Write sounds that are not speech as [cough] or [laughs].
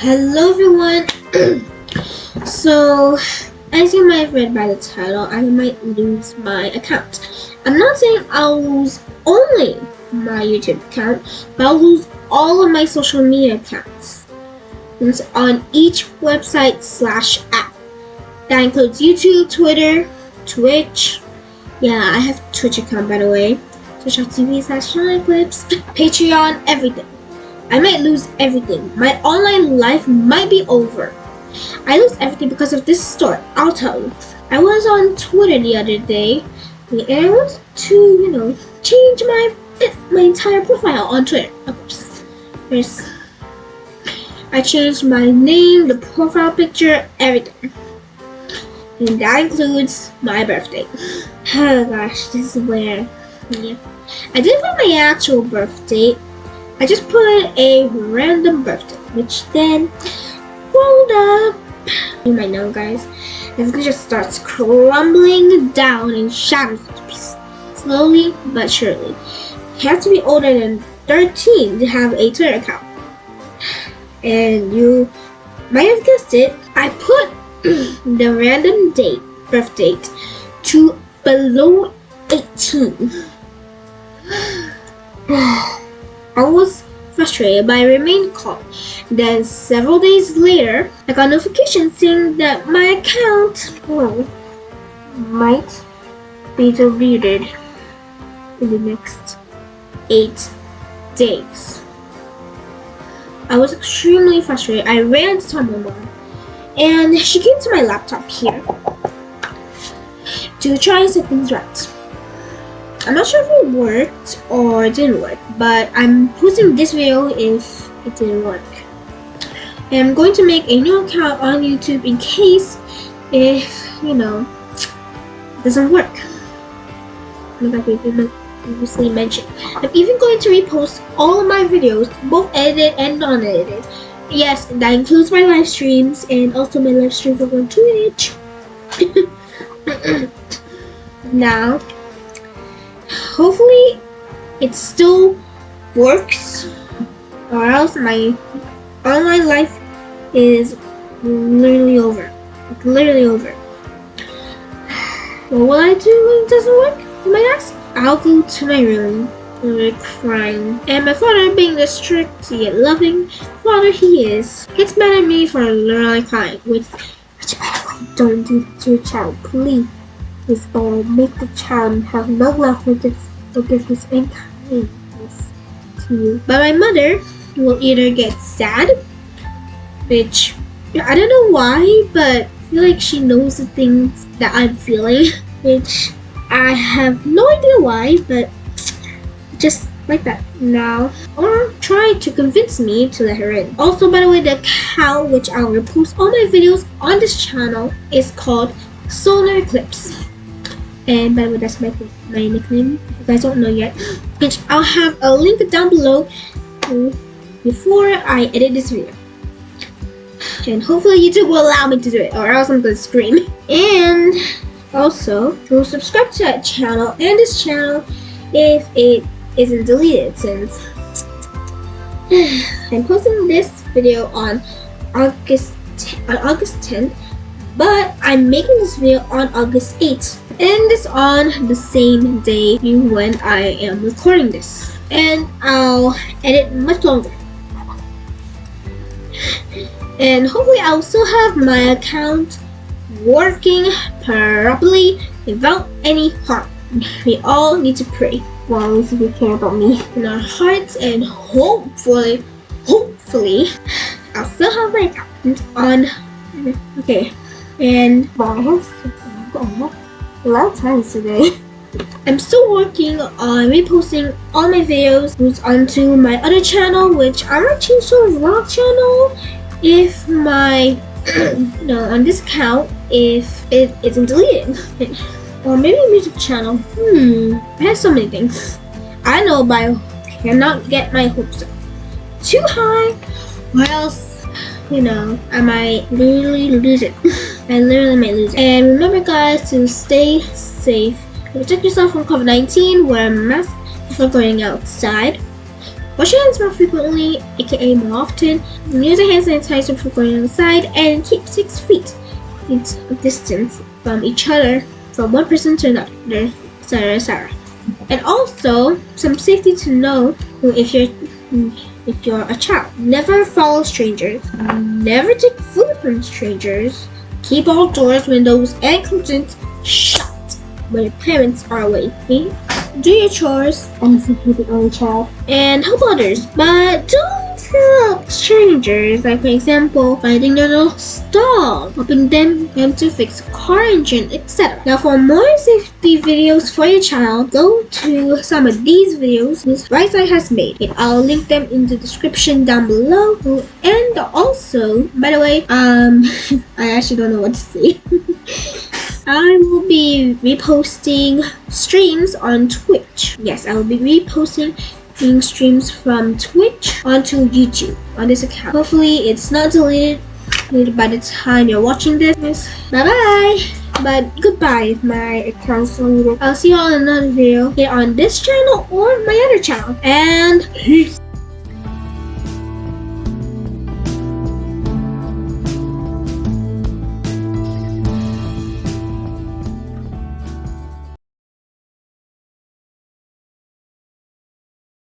Hello everyone! [clears throat] so, as you might have read by the title, I might lose my account. I'm not saying I'll lose only my YouTube account, but I'll lose all of my social media accounts. It's on each website slash app. That includes YouTube, Twitter, Twitch. Yeah, I have Twitch account by the way. Twitch.tv slash Clips, [laughs] Patreon, everything. I might lose everything. My online life might be over. I lose everything because of this story. I'll tell you. I was on Twitter the other day and I wanted to, you know, change my my entire profile on Twitter. Course. There's I changed my name, the profile picture, everything. And that includes my birthday. [sighs] Oh gosh, this is where yeah. I didn't put my actual birth date I just put a random birthday, which then rolled up. You might know, guys. It just starts crumbling down and shatters into pieces, slowly but surely. You have to be older than 13 to have a Twitter account. And you might have guessed it, I put [clears throat] the random date, birth date, to below 18. [sighs] [sighs] [sighs] I was frustrated, but I remained calm. Then several days later, I got a notification saying that my account well, might be deleted in the next eight days. I was extremely frustrated. I ran to my mom, and she came to my laptop here to try and set things right. I'm not sure if it worked or it didn't work, but I'm posting this video if it didn't work. And I'm going to make a new account on YouTube in case if, you know, it doesn't work. Like I previously mentioned. I'm even going to repost all of my videos, both edited and non-edited. Yes, that includes my live streams and also my live streams on Twitch. [coughs] now, hopefully it still works or else my online life is literally over. Like literally over. What will I do when it doesn't work? You might ask. I'll go to my room like crying. And my father being the strict yet loving father he is, gets mad at me for literally crying. Which, which by the way, don't do to your child, please. This will make the child have no love for this forgiveness and kindness to you. But my mother will either get sad, which I don't know why, but I feel like she knows the things that I'm feeling, [laughs] which I have no idea why, but just like that now. Or try to convince me to let her in. Also by the way the account which i will post all my videos on this channel is called solar eclipse and by the way that's my, my nickname. If you guys don't know yet [gasps] which I'll have a link down below before I edit this video. And hopefully YouTube will allow me to do it or else I'm gonna scream. And also go subscribe to that channel and this channel if it isn't deleted since [sighs] I'm posting this video on August on August 10th but I'm making this video on August 8th and it's on the same day when I am recording this. And I'll edit much longer. And hopefully I'll still have my account working properly without any harm. We all need to pray while we care about me in our hearts and hopefully hopefully I'll still have my account on. Okay and well, a lot of times today. [laughs] I'm still working on reposting all my videos onto my other channel, which I might change to a vlog channel if my, [clears throat] no, on this account, if it isn't deleted. [laughs] or maybe a music channel. Hmm, I have so many things. I know, but I cannot get my hopes up too high, or else, you know, I might literally lose it. [laughs] I literally might lose it. And remember guys to stay safe. Protect yourself from COVID-19, wear a mask before going outside. Wash your hands more frequently, aka more often. Use a hand sanitizer before going outside, and keep six feet of distance from each other from one person to another, etc. etc. And also, some safety to know if you're if you're a child. Never follow strangers. Never take food from strangers. Keep all doors, windows, and curtains shut when your parents are away. Hmm? Do your chores. Honestly, you're the only child. And help others. But don't help strangers. Like, for example, finding their lost dog, helping them, them to fix a car engine, etc. Now, for more safety videos for your child, go to some of these videos Miss Brightside has made. And I'll link them in the description down below. And also, by the way, um, [laughs] I actually don't know what to say. [laughs] I will be reposting streams on Twitch. Yes, I will be reposting streams from Twitch onto YouTube on this account. Hopefully it's not deleted by the time you're watching this. Bye bye! But goodbye my account's deleted. I'll see you all in another video here on this channel or my other channel. And peace!